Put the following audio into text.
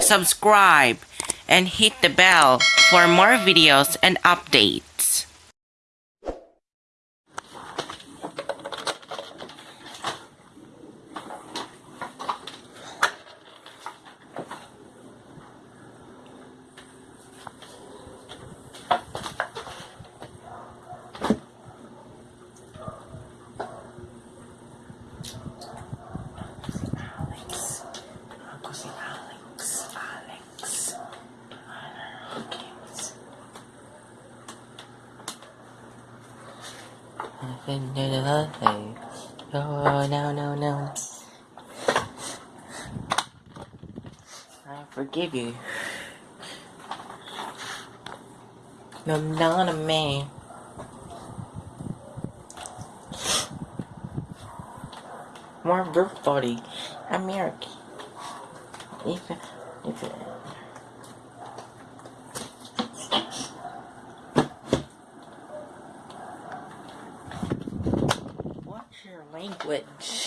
subscribe, and hit the bell for more videos and updates. Ako si Alex. Alex. Oh, no, no, no. I forgive you. No, none of me. More birthday. American. If, if, your language?